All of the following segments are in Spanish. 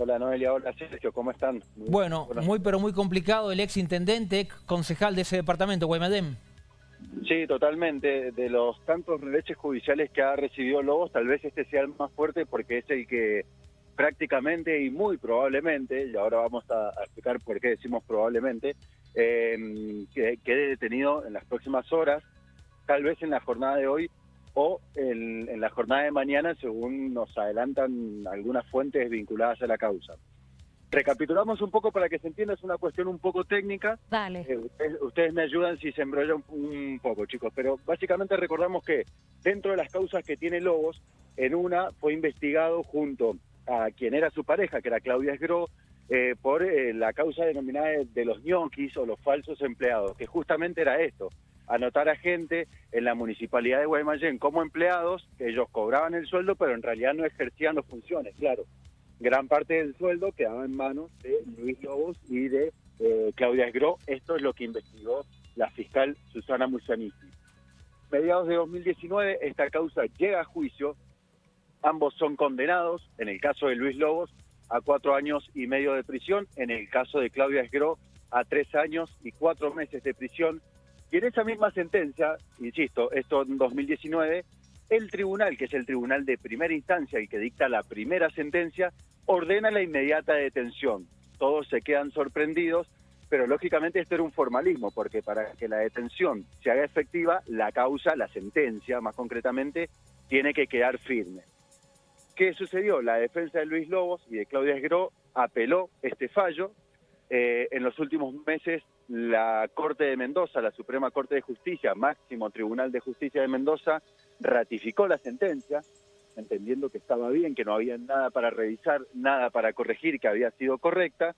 Hola Noelia, hola Sergio, ¿cómo están? Muy bueno, muy pero muy complicado el ex intendente, ex concejal de ese departamento, Guaymallén. Sí, totalmente. De los tantos reveches judiciales que ha recibido Lobos, tal vez este sea el más fuerte porque es el que prácticamente y muy probablemente, y ahora vamos a, explicar por qué decimos probablemente, eh, que quede detenido en las próximas horas, tal vez en la jornada de hoy o en, la jornada de mañana, según nos adelantan algunas fuentes vinculadas a la causa. Recapitulamos un poco para que se entienda, es una cuestión un poco técnica. Dale. Eh, ustedes, me ayudan si se embrolla un, poco, chicos, pero básicamente recordamos que dentro de las causas que tiene Lobos, en una fue investigado junto a quien era su pareja, que era Claudia Esgro, eh, por eh, la causa denominada de los ñoquis o los falsos empleados, que justamente era esto, anotar a gente en la municipalidad de Guaymallén como empleados, que ellos cobraban el sueldo, pero en realidad no ejercían las funciones, claro. Gran parte del sueldo quedaba en manos de Luis Lobos y de eh, Claudia Esgro. Esto es lo que investigó la fiscal Susana Musanici. Mediados de 2019, esta causa llega a juicio. Ambos son condenados, en el caso de Luis Lobos, a cuatro años y medio de prisión, en el caso de Claudia Esgro, a tres años y cuatro meses de prisión y en esa misma sentencia, insisto, esto en 2019, el tribunal, que es el tribunal de primera instancia y que dicta la primera sentencia, ordena la inmediata detención. Todos se quedan sorprendidos, pero lógicamente esto era un formalismo, porque para que la detención se haga efectiva, la causa, la sentencia más concretamente, tiene que quedar firme. ¿Qué sucedió? La defensa de Luis Lobos y de Claudia Esgro apeló este fallo. Eh, en los últimos meses la Corte de Mendoza, la Suprema Corte de Justicia, máximo Tribunal de Justicia de Mendoza, ratificó la sentencia, entendiendo que estaba bien, que no había nada para revisar, nada para corregir, que había sido correcta.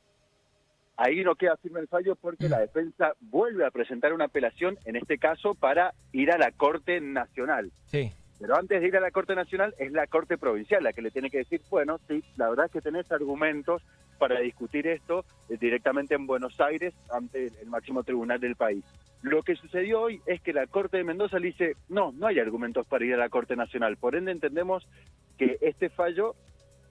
Ahí no queda firme el fallo porque la defensa vuelve a presentar una apelación, en este caso para ir a la Corte Nacional. Sí. Pero antes de ir a la Corte Nacional es la Corte Provincial la que le tiene que decir, bueno, sí, la verdad es que tenés argumentos para discutir esto eh, directamente en Buenos Aires ante el máximo tribunal del país. Lo que sucedió hoy es que la Corte de Mendoza le dice, no, no hay argumentos para ir a la Corte Nacional. Por ende entendemos que este fallo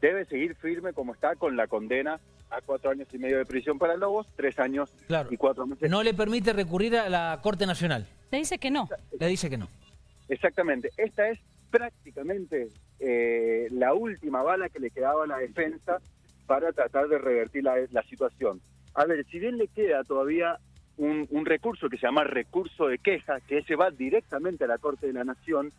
debe seguir firme como está con la condena a cuatro años y medio de prisión para Lobos, tres años y cuatro meses. No le permite recurrir a la Corte Nacional. Le dice que no. Le dice que no. Exactamente. Esta es prácticamente eh, la última bala que le quedaba a la defensa para tratar de revertir la, situación. A ver, si bien le queda todavía un, recurso que se llama recurso de queja, que ese va directamente a la Corte de la Nación,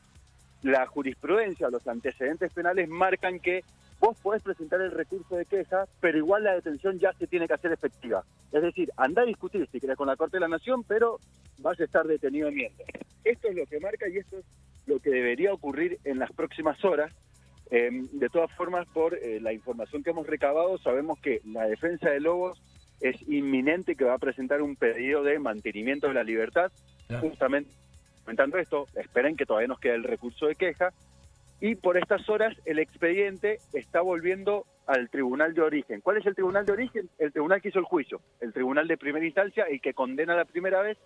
la jurisprudencia, los antecedentes penales marcan que vos podés presentar el recurso de queja, pero igual la detención ya se tiene que hacer efectiva. Es decir, anda a discutir si querés con la Corte de la Nación, pero vas a estar detenido en mientras. Esto es lo que marca y esto es lo que debería ocurrir en las próximas horas. Em, de todas formas, por eh, la información que hemos recabado, sabemos que la defensa de Lobos es inminente que va a presentar un pedido de mantenimiento de la libertad. Justamente comentando esto, esperen que todavía nos queda el recurso de queja. Y por estas horas el expediente está volviendo al tribunal de origen. ¿Cuál es el tribunal de origen? El tribunal que hizo el juicio, el tribunal de primera instancia, el que condena la primera vez,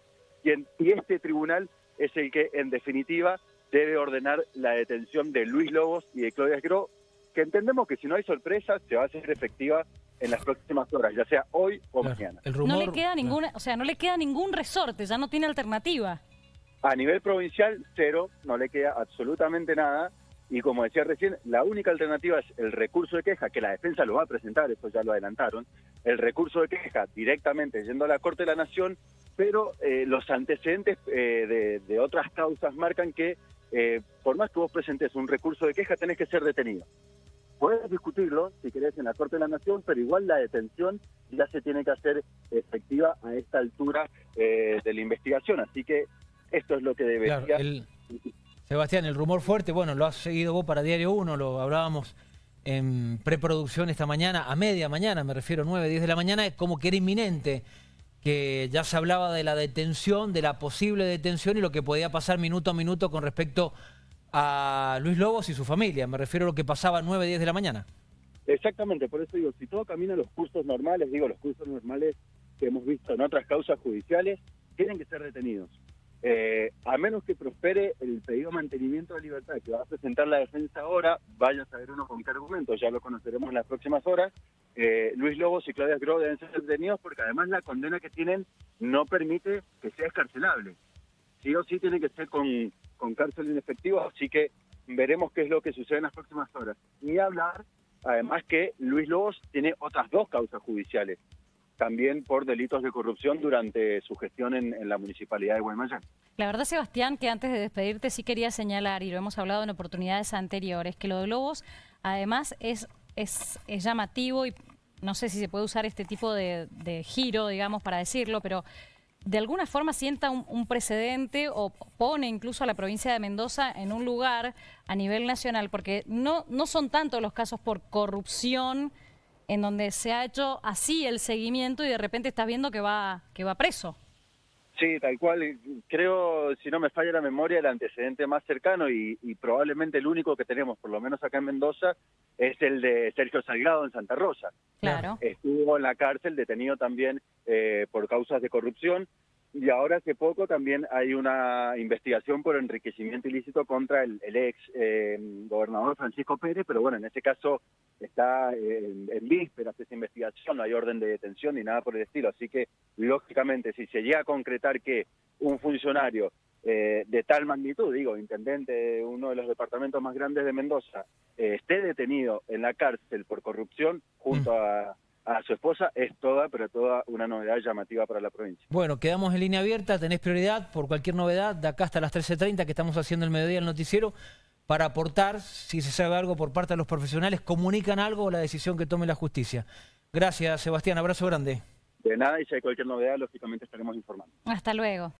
y, y este tribunal es el que, en definitiva, debe ordenar la detención de Luis Lobos y de Claudia Gro, que entendemos que si no hay sorpresa, se va a hacer efectiva en las próximas horas, ya sea hoy o mañana. No le queda ninguna, o sea, no le queda ningún resorte, ya no tiene alternativa. A nivel provincial, cero, no le queda absolutamente nada. Y como decía recién, la única alternativa es el recurso de queja, que la defensa lo va a presentar, eso ya lo adelantaron, el recurso de queja directamente yendo a la Corte de la Nación pero eh, los antecedentes eh, de, otras causas marcan que eh, por más que vos presentes un recurso de queja, tenés que ser detenido. Puedes discutirlo, si querés, en la Corte de la Nación, pero igual la detención ya se tiene que hacer efectiva a esta altura de la investigación. Así que esto es lo que debería... Sebastián, el rumor fuerte, bueno, lo has seguido vos para Diario 1, lo hablábamos en preproducción esta mañana, a media mañana, me refiero 9, 10 de la mañana, es como que era inminente que ya se hablaba de la detención, de la posible detención y lo que podía pasar minuto a minuto con respecto a Luis Lobos y su familia. Me refiero a lo que pasaba a 9, 10 de la mañana. Exactamente, por eso digo, si todo camina los cursos normales, digo, los cursos normales que hemos visto en otras causas judiciales, tienen que ser detenidos. Eh, a menos que prospere el pedido de mantenimiento de libertad que va a presentar la defensa ahora, vaya a saber uno con qué argumento, ya lo conoceremos en las próximas horas, eh, Luis Lobos y Claudia Gro deben ser detenidos porque además la condena que tienen no permite que sea escarcelable. Sí o sí tiene que ser con, con cárcel en efectivo, así que veremos qué es lo que sucede en las próximas horas. Ni hablar, además que Luis Lobos tiene otras dos causas judiciales, también por delitos de corrupción durante su gestión en, la municipalidad de Guaymallén. La verdad, Sebastián, que antes de despedirte sí quería señalar, y lo hemos hablado en oportunidades anteriores, que lo de Lobos además es, es, es llamativo y no sé si se puede usar este tipo de, de giro, digamos, para decirlo, pero de alguna forma sienta un, un, precedente o pone incluso a la provincia de Mendoza en un lugar a nivel nacional, porque no, no son tantos los casos por corrupción en donde se ha hecho así el seguimiento y de repente estás viendo que va, que va preso. Sí, tal cual. Creo, si no me falla la memoria, el antecedente más cercano y, y, probablemente el único que tenemos, por lo menos acá en Mendoza, es el de Sergio Salgado en Santa Rosa. Claro. Estuvo en la cárcel, detenido también eh, por causas de corrupción. Y ahora hace poco también hay una investigación por enriquecimiento ilícito contra el, el ex eh, gobernador Francisco Pérez, pero bueno, en este caso está eh, en, en vísperas de esa investigación, no hay orden de detención ni nada por el estilo. Así que, lógicamente, si se llega a concretar que un funcionario eh, de tal magnitud, digo, intendente de uno de los departamentos más grandes de Mendoza, eh, esté detenido en la cárcel por corrupción junto mm. a a su esposa es toda, pero toda una novedad llamativa para la provincia. Bueno, quedamos en línea abierta, tenés prioridad por cualquier novedad, de acá hasta las 13.30 que estamos haciendo el mediodía el noticiero, para aportar, si se sabe algo por parte de los profesionales, comunican algo o la decisión que tome la justicia. Gracias, Sebastián, abrazo grande. De nada, y si hay cualquier novedad, lógicamente estaremos informando. Hasta luego.